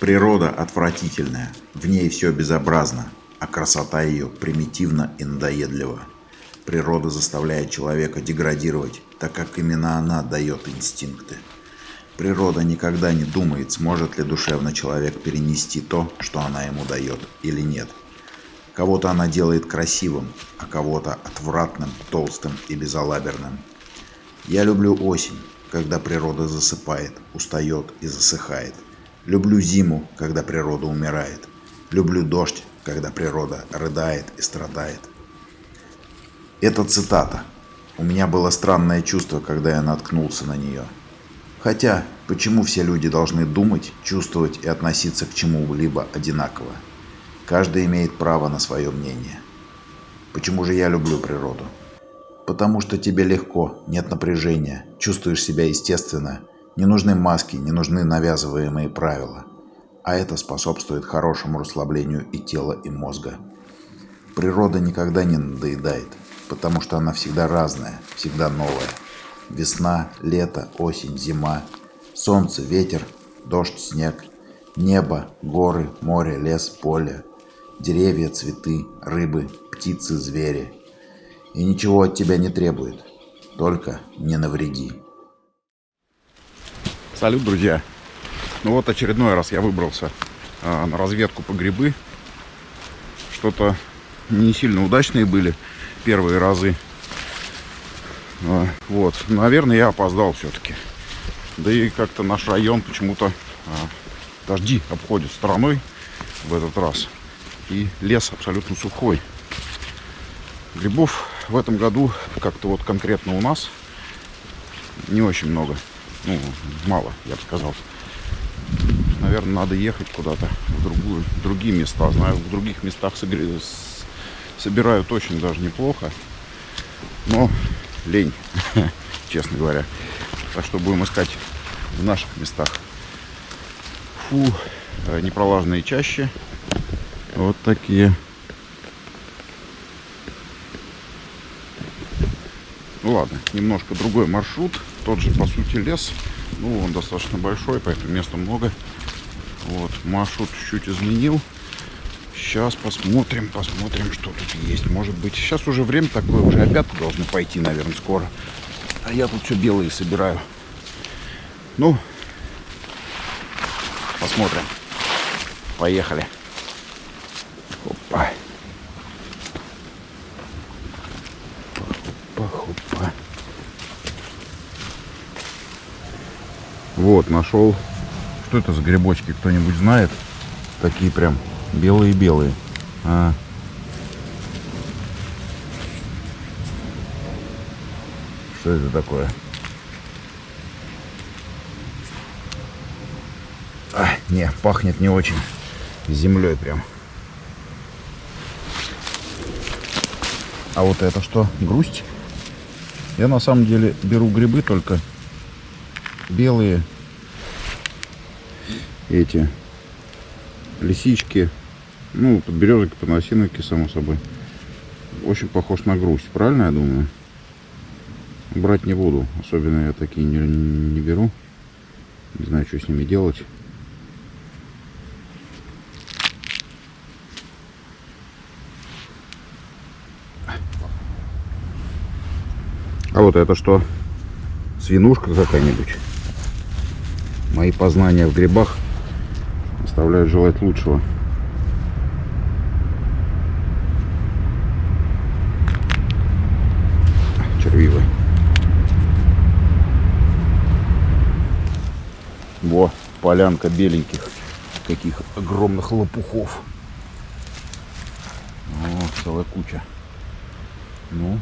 Природа отвратительная, в ней все безобразно, а красота ее примитивна и надоедлива. Природа заставляет человека деградировать, так как именно она дает инстинкты. Природа никогда не думает, сможет ли душевно человек перенести то, что она ему дает, или нет. Кого-то она делает красивым, а кого-то отвратным, толстым и безалаберным. Я люблю осень, когда природа засыпает, устает и засыхает. Люблю зиму, когда природа умирает. Люблю дождь, когда природа рыдает и страдает. Это цитата. У меня было странное чувство, когда я наткнулся на нее. Хотя, почему все люди должны думать, чувствовать и относиться к чему-либо одинаково? Каждый имеет право на свое мнение. Почему же я люблю природу? Потому что тебе легко, нет напряжения, чувствуешь себя естественно, не нужны маски, не нужны навязываемые правила. А это способствует хорошему расслаблению и тела, и мозга. Природа никогда не надоедает потому что она всегда разная, всегда новая. Весна, лето, осень, зима, солнце, ветер, дождь, снег, небо, горы, море, лес, поле, деревья, цветы, рыбы, птицы, звери. И ничего от тебя не требует, только не навреди. Салют, друзья! Ну вот очередной раз я выбрался а, на разведку по грибы. Что-то не сильно удачные были первые разы. А, вот, наверное, я опоздал все-таки. Да и как-то наш район почему-то а, дожди обходят стороной в этот раз. И лес абсолютно сухой. Грибов в этом году как-то вот конкретно у нас не очень много. Ну, мало, я бы сказал. Наверное, надо ехать куда-то в другую, в другие места. Знаю, в других местах собирают очень даже неплохо. Но лень, честно говоря. Так что будем искать в наших местах. Фу, э, непролаженные чаще. Вот такие. Ну ладно, немножко другой маршрут. Тот же, по сути, лес. Ну, он достаточно большой, поэтому места много. Вот, маршрут чуть-чуть изменил. Сейчас посмотрим, посмотрим, что тут есть. Может быть, сейчас уже время такое, уже обед должны пойти, наверное, скоро. А я тут все белые собираю. Ну, посмотрим. Поехали. Вот, нашел. Что это за грибочки, кто-нибудь знает? Такие прям Белые-белые. А. Что это такое? А, не, пахнет не очень. Землей прям. А вот это что? Грусть? Я на самом деле беру грибы только белые. Эти лисички ну, подберезок, подносиновики, само собой. Очень похож на грусть, правильно я думаю? Брать не буду. Особенно я такие не, не беру. Не знаю, что с ними делать. А вот это что? Свинушка какая-нибудь? Мои познания в грибах оставляют желать лучшего. червивы. Во, полянка беленьких, каких огромных лопухов. О, целая куча. Ну,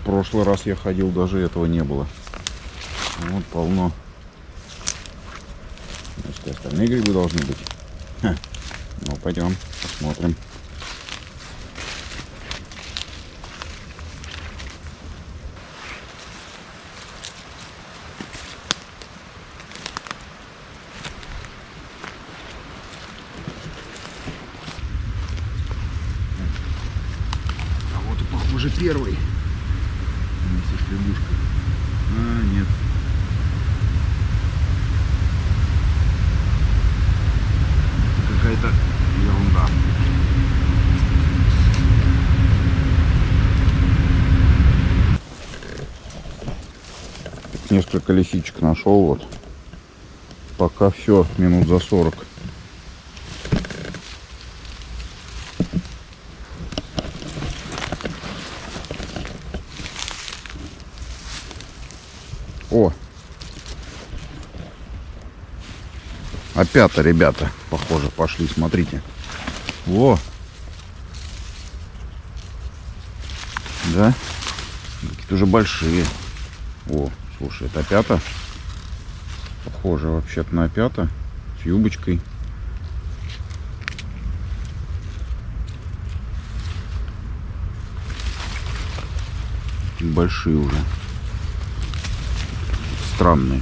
в прошлый раз я ходил, даже этого не было. Вот полно. Значит, остальные грибы должны быть. Ха. Ну, пойдем, посмотрим. первый. Со шлемушкой. А, нет. Несколько лисичек нашел вот. Пока все, минут за 40. О! Опята, ребята, похоже, пошли, смотрите. Во! Да? Какие-то уже большие. О, слушай, это опята. Похоже вообще-то на опята. С юбочкой. Большие уже. Странные.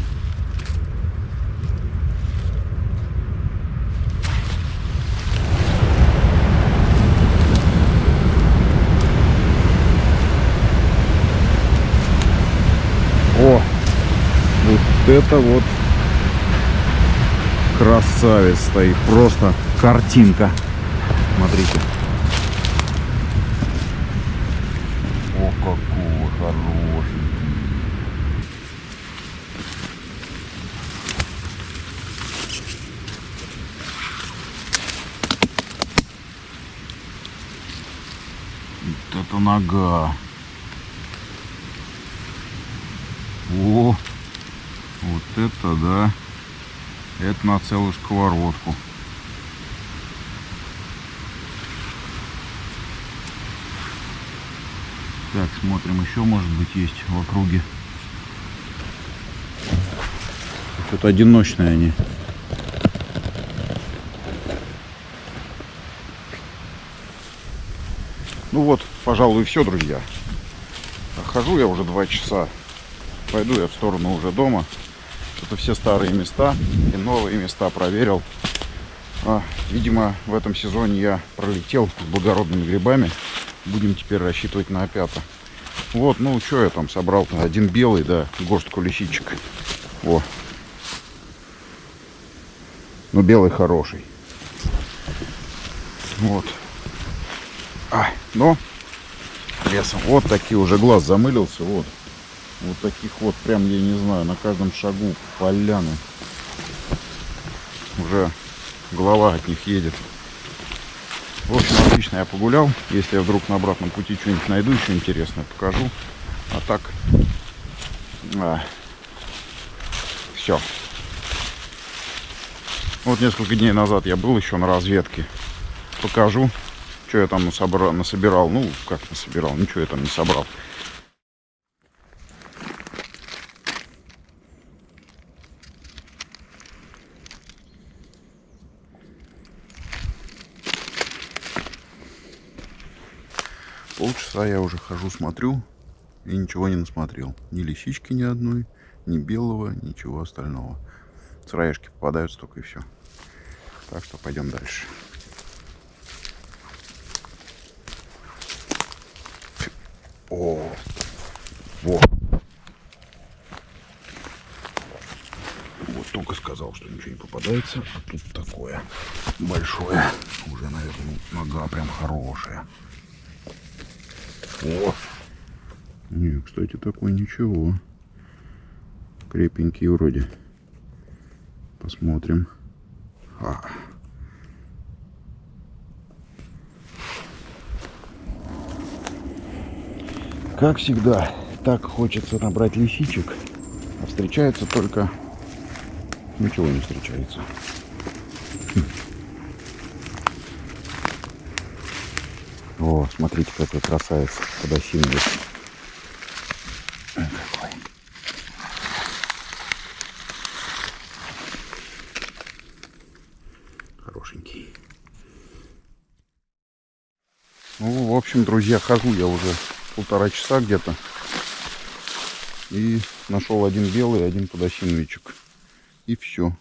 О, вот это вот красавец стоит. Просто картинка. Смотрите. О, какой хороший. Вот это нога. О, вот это да. Это на целую сковородку. Так, смотрим, еще может быть есть в округе. Что-то одиночные они. Ну вот, пожалуй, все, друзья. Хожу я уже два часа пойду я в сторону уже дома. Это все старые места и новые места проверил. А, видимо, в этом сезоне я пролетел с благородными грибами. Будем теперь рассчитывать на опята. Вот, ну, что я там собрал? -то? Один белый, да, горстку лисичек. Во. Ну, белый хороший. Вот. А, но лесом. Вот такие уже глаз замылился. Вот. Вот таких вот прям, я не знаю, на каждом шагу поляны. Уже голова от них едет. В общем, отлично я погулял. Если я вдруг на обратном пути что-нибудь найду еще интересное, покажу. А так, а, все. Вот несколько дней назад я был еще на разведке. Покажу, что я там насобрал, насобирал. Ну, как насобирал, ничего я там не собрал. Полчаса я уже хожу, смотрю и ничего не насмотрел. Ни лисички ни одной, ни белого, ничего остального. Сыроежки попадаются только и все. Так что пойдем дальше. О, во. Вот только сказал, что ничего не попадается, а тут такое большое. Уже, наверное, нога прям хорошая. О! Не, кстати, такой ничего. Крепенький вроде. Посмотрим. А. Как всегда, так хочется набрать лисичек, а встречается только... Ничего не встречается. Смотрите, какой красавец подосиновый. Какой. Хорошенький. Ну, в общем, друзья, хожу я уже полтора часа где-то. И нашел один белый, один подосиновичек. И все.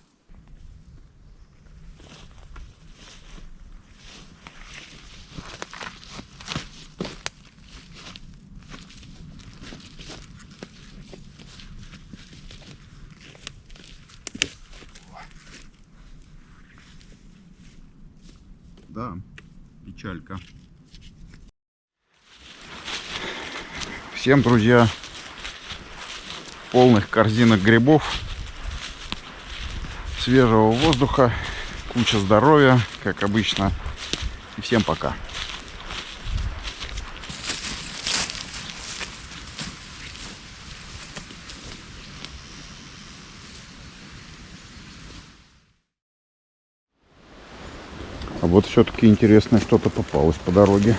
Да, печалька. Всем, друзья, полных корзинок грибов, свежего воздуха, куча здоровья, как обычно. И всем пока. Вот все-таки интересное что-то попалось по дороге.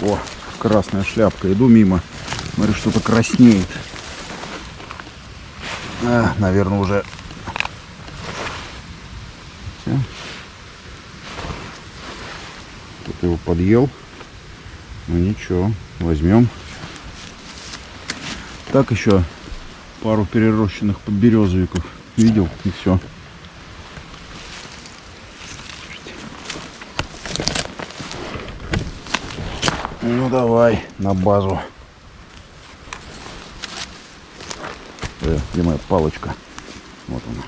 О, красная шляпка. Иду мимо. Смотрю, что-то краснеет. А, наверное, уже... Всё. Кто-то его подъел. Ну ничего, возьмем. Так еще пару перерощенных подберезовиков видел и все. Ну давай на базу. Э, где моя палочка? Вот она.